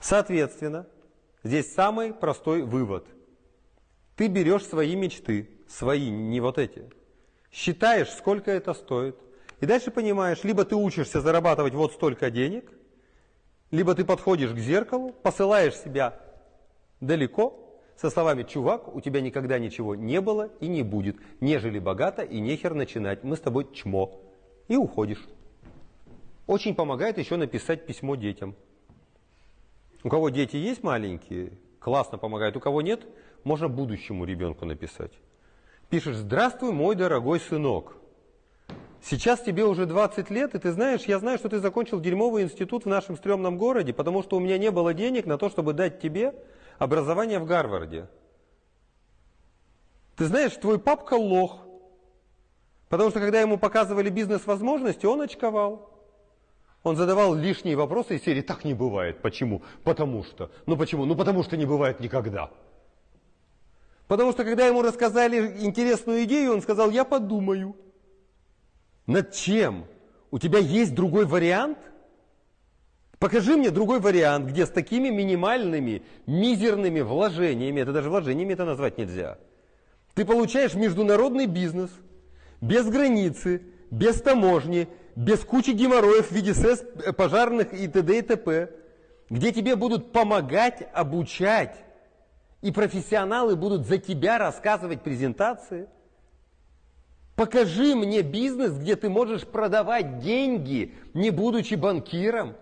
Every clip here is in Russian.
Соответственно, здесь самый простой вывод. Ты берешь свои мечты, свои, не вот эти, считаешь, сколько это стоит, и дальше понимаешь, либо ты учишься зарабатывать вот столько денег, либо ты подходишь к зеркалу, посылаешь себя далеко, со словами «Чувак, у тебя никогда ничего не было и не будет, нежели богато и нехер начинать, мы с тобой чмо». И уходишь. Очень помогает еще написать письмо детям. У кого дети есть маленькие, классно помогает. У кого нет, можно будущему ребенку написать. Пишешь «Здравствуй, мой дорогой сынок». Сейчас тебе уже 20 лет, и ты знаешь, я знаю, что ты закончил дерьмовый институт в нашем стрёмном городе, потому что у меня не было денег на то, чтобы дать тебе образование в Гарварде. Ты знаешь, твой папка лох, потому что когда ему показывали бизнес-возможности, он очковал. Он задавал лишние вопросы из серии «Так не бывает». Почему? Потому что. Ну почему? Ну потому что не бывает никогда. Потому что когда ему рассказали интересную идею, он сказал «Я подумаю». Над чем? У тебя есть другой вариант? Покажи мне другой вариант, где с такими минимальными, мизерными вложениями, это даже вложениями это назвать нельзя, ты получаешь международный бизнес без границы, без таможни, без кучи геморроев в виде СЭС, э, пожарных и т.д. и т.п., где тебе будут помогать, обучать, и профессионалы будут за тебя рассказывать презентации. Покажи мне бизнес, где ты можешь продавать деньги, не будучи банкиром,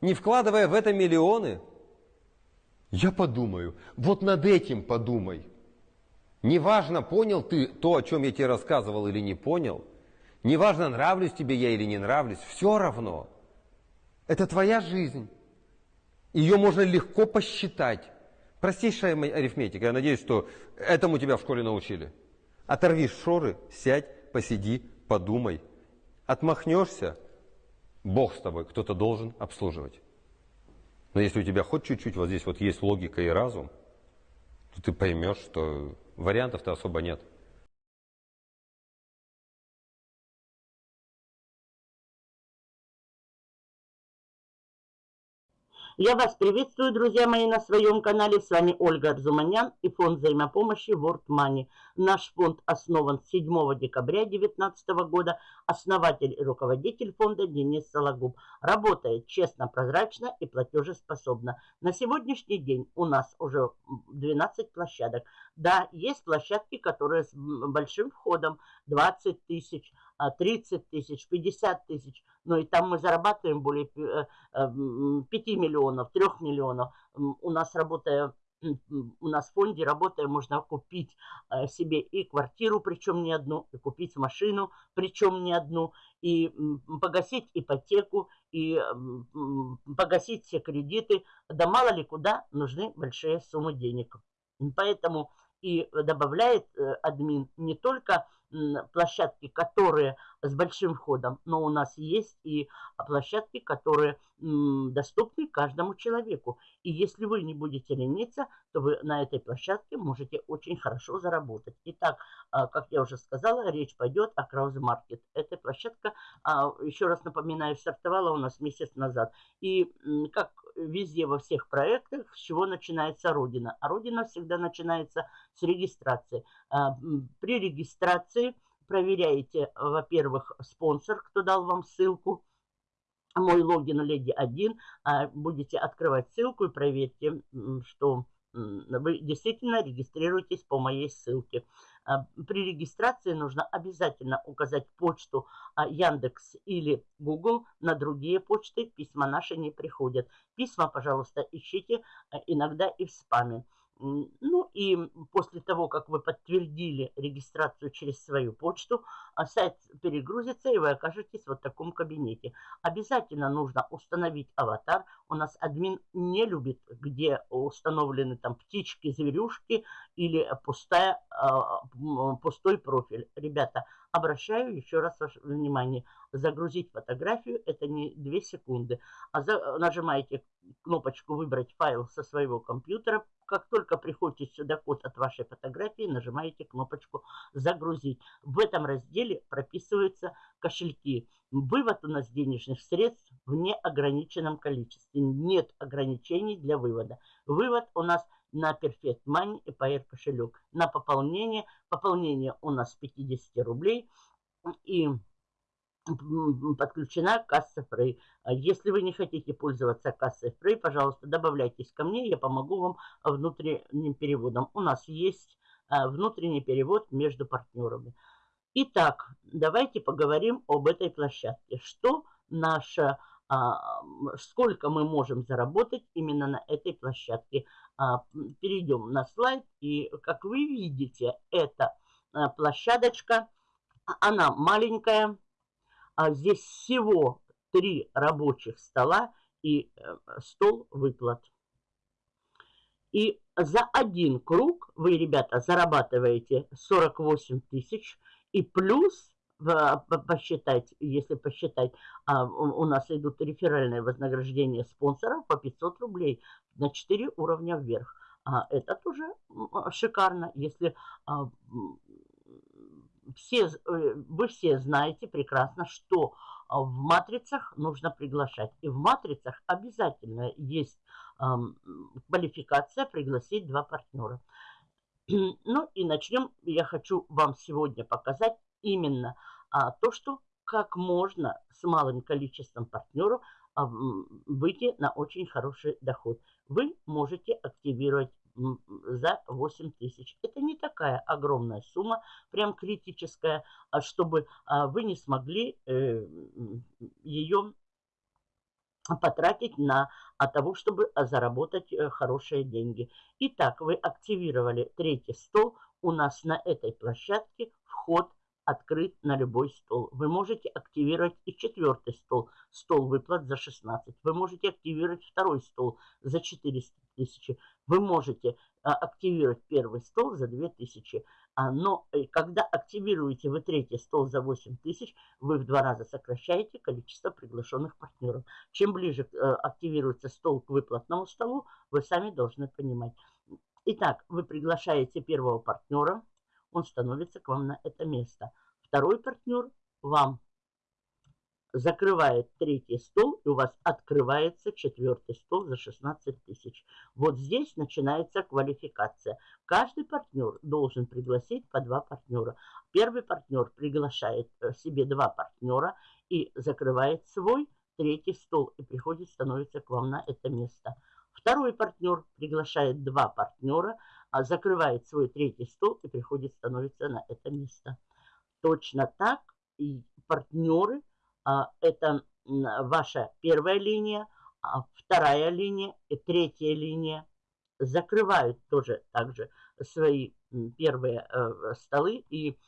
не вкладывая в это миллионы. Я подумаю, вот над этим подумай. Неважно, понял ты то, о чем я тебе рассказывал или не понял – Неважно, нравлюсь тебе я или не нравлюсь, все равно. Это твоя жизнь. Ее можно легко посчитать. Простейшая арифметика. Я надеюсь, что этому тебя в школе научили. Оторви шоры, сядь, посиди, подумай. Отмахнешься, Бог с тобой, кто-то должен обслуживать. Но если у тебя хоть чуть-чуть вот здесь вот есть логика и разум, то ты поймешь, что вариантов-то особо нет. Я вас приветствую, друзья мои, на своем канале. С вами Ольга Арзуманян и фонд взаимопомощи World Money. Наш фонд основан 7 декабря 2019 года. Основатель и руководитель фонда Денис Сологуб. Работает честно, прозрачно и платежеспособно. На сегодняшний день у нас уже 12 площадок. Да, есть площадки, которые с большим входом 20 тысяч, 30 тысяч, 50 тысяч. Но и там мы зарабатываем более 5 э, миллионов, 3 миллионов. У нас работая у нас в фонде, работая, можно купить э, себе и квартиру, причем не одну, и купить машину, причем не одну, и погасить ипотеку, и погасить все кредиты. Да мало ли куда нужны большие суммы денег. Поэтому и добавляет э, админ не только площадки, которые с большим входом, но у нас есть и площадки, которые доступны каждому человеку. И если вы не будете лениться, то вы на этой площадке можете очень хорошо заработать. Итак, а, как я уже сказала, речь пойдет о Краузе Маркет. Эта площадка, а, еще раз напоминаю, стартовала у нас месяц назад. И как везде во всех проектах, с чего начинается Родина? А Родина всегда начинается с регистрации. А, при регистрации проверяете, во-первых, спонсор, кто дал вам ссылку, мой логин леди 1, а, будете открывать ссылку и проверьте, что вы действительно регистрируетесь по моей ссылке. А, при регистрации нужно обязательно указать почту Яндекс или Google. На другие почты письма наши не приходят. Письма, пожалуйста, ищите иногда и в спаме. Ну и после того, как вы подтвердили регистрацию через свою почту, а, сайт перегрузится и вы окажетесь в вот таком кабинете. Обязательно нужно установить аватар. У нас админ не любит, где установлены там птички, зверюшки или пустая, а, пустой профиль. Ребята, обращаю еще раз ваше внимание. Загрузить фотографию это не 2 секунды. А за, нажимаете кнопочку «Выбрать файл со своего компьютера», как только приходит сюда код от вашей фотографии, нажимаете кнопочку «Загрузить». В этом разделе прописываются кошельки. Вывод у нас денежных средств в неограниченном количестве. Нет ограничений для вывода. Вывод у нас на Perfect Money и PR кошелек. На пополнение. Пополнение у нас 50 рублей. И подключена касса Free. А если вы не хотите пользоваться кассой Free, пожалуйста, добавляйтесь ко мне, я помогу вам внутренним переводом. У нас есть а, внутренний перевод между партнерами. Итак, давайте поговорим об этой площадке. Что наша, сколько мы можем заработать именно на этой площадке. Перейдем на слайд, и как вы видите, эта площадочка, она маленькая, а здесь всего три рабочих стола и э, стол выплат. И за один круг вы, ребята, зарабатываете 48 тысяч. И плюс, посчитать, если посчитать, а, у нас идут реферальные вознаграждения спонсоров по 500 рублей на 4 уровня вверх. А это тоже шикарно, если а, все, э, вы все знаете прекрасно, что а, в матрицах нужно приглашать. И в матрицах обязательно есть квалификация пригласить два партнера. Ну и начнем. Я хочу вам сегодня показать именно а, то, что как можно с малым количеством партнеров а, выйти на очень хороший доход. Вы можете активировать за 8 тысяч. Это не такая огромная сумма, прям критическая, а чтобы а, вы не смогли э, ее потратить на а, того, чтобы заработать э, хорошие деньги. Итак, вы активировали третий стол. У нас на этой площадке вход открыт на любой стол. Вы можете активировать и четвертый стол, стол выплат за 16. Вы можете активировать второй стол за 400 тысяч. Вы можете а, активировать первый стол за 2000. А, но э, когда активируете вы третий стол за 8000, вы в два раза сокращаете количество приглашенных партнеров. Чем ближе э, активируется стол к выплатному столу, вы сами должны понимать. Итак, вы приглашаете первого партнера, он становится к вам на это место. Второй партнер вам закрывает третий стол, и у вас открывается четвертый стол за 16 тысяч. Вот здесь начинается квалификация. Каждый партнер должен пригласить по два партнера. Первый партнер приглашает э, себе два партнера и закрывает свой третий стол, и приходит, становится к вам на это место. Второй партнер приглашает два партнера, закрывает свой третий стол и приходит, становится на это место. Точно так и партнеры – а, это ваша первая линия, а вторая линия и третья линия закрывают тоже также свои первые э, столы и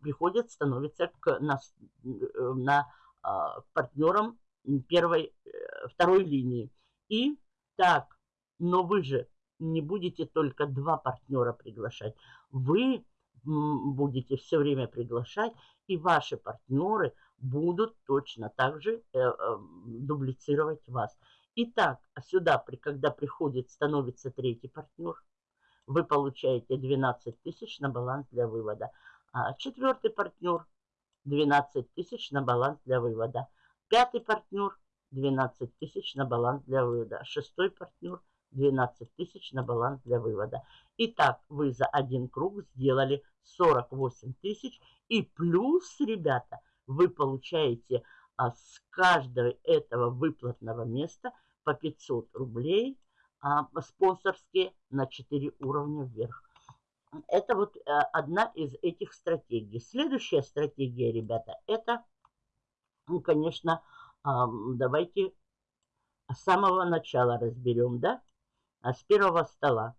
приходят, становятся к, на, на а, партнерам первой, э, второй линии. И так, но вы же не будете только два партнера приглашать. Вы будете все время приглашать, и ваши партнеры будут точно так же э, э, дублицировать вас. Итак, сюда, когда приходит, становится третий партнер, вы получаете 12 тысяч на баланс для вывода. А четвертый партнер 12 тысяч на баланс для вывода. Пятый партнер 12 тысяч на баланс для вывода. Шестой партнер 12 тысяч на баланс для вывода. Итак, вы за один круг сделали 48 тысяч. И плюс, ребята, вы получаете а, с каждого этого выплатного места по 500 рублей а, спонсорские на 4 уровня вверх. Это вот а, одна из этих стратегий. Следующая стратегия, ребята, это, ну, конечно, а, давайте с самого начала разберем, да, с первого стола.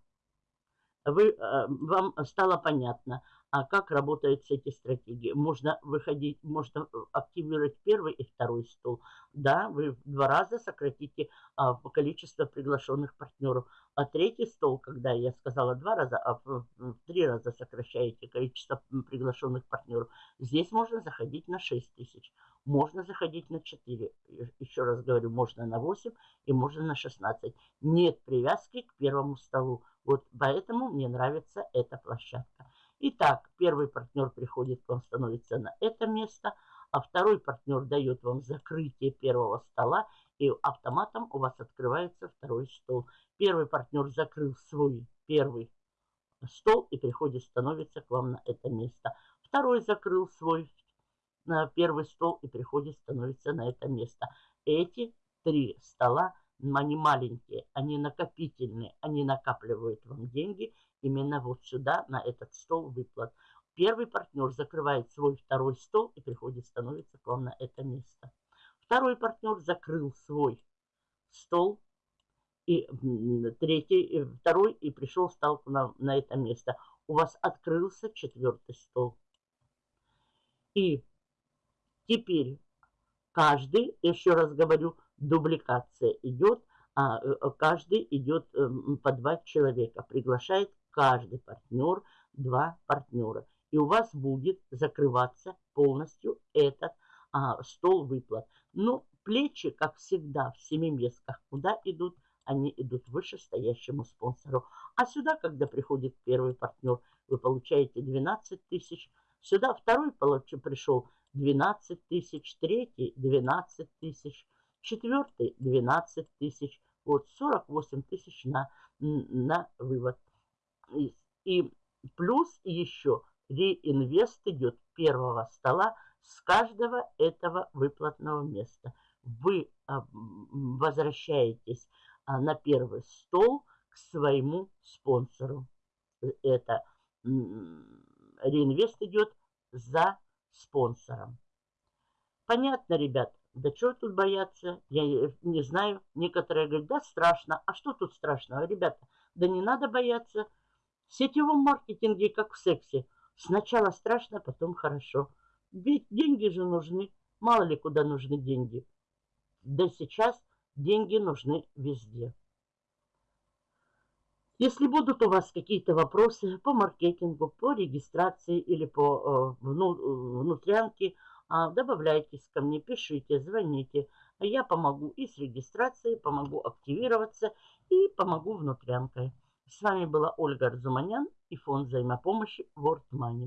Вы, а, вам стало понятно, а как работают эти стратегии. Можно выходить, можно э, активировать первый и второй стол. Да, вы в два раза сократите а, количество приглашенных партнеров. А третий стол, когда я сказала два раза, а в, три раза сокращаете количество приглашенных партнеров, здесь можно заходить на 6 тысяч. Можно заходить на 4. Еще раз говорю, можно на 8 и можно на 16. Нет привязки к первому столу. Вот поэтому мне нравится эта площадка. Итак, первый партнер приходит к вам, становится на это место, а второй партнер дает вам закрытие первого стола, и автоматом у вас открывается второй стол. Первый партнер закрыл свой первый стол и приходит, становится к вам на это место. Второй закрыл свой на первый стол и приходит, становится на это место. Эти три стола, они маленькие, они накопительные, они накапливают вам деньги именно вот сюда, на этот стол выплат. Первый партнер закрывает свой второй стол и приходит, становится к вам на это место. Второй партнер закрыл свой стол и третий, второй и пришел, стал на, на это место. У вас открылся четвертый стол. И теперь каждый, еще раз говорю, дубликация идет, а э, каждый идет эм, по два человека. Приглашает каждый партнер два партнера. И у вас будет закрываться полностью этот а, стол выплат. Но плечи, как всегда, в семиместках, куда идут? Они идут вышестоящему спонсору. А сюда, когда приходит первый партнер, вы получаете 12 тысяч. Сюда второй получил, пришел 12 тысяч, третий 12 тысяч, четвертый 12 тысяч. Вот 48 тысяч на, на вывод. И, плюс еще реинвест идет первого стола с каждого этого выплатного места. Вы а, возвращаетесь а, на первый стол к своему спонсору. Это реинвест идет за спонсором. Понятно, ребят? Да что тут бояться? Я не знаю. Некоторые говорят, да страшно. А что тут страшного, ребята? Да не надо бояться. В сетевом маркетинге, как в сексе. Сначала страшно, потом хорошо. Ведь деньги же нужны. Мало ли куда нужны деньги. Да сейчас деньги нужны везде. Если будут у вас какие-то вопросы по маркетингу, по регистрации или по э, внутрянке, э, добавляйтесь ко мне, пишите, звоните. Я помогу и с регистрацией, помогу активироваться и помогу внутрянкой. С вами была Ольга Арзуманян и фонд взаимопомощи World Money.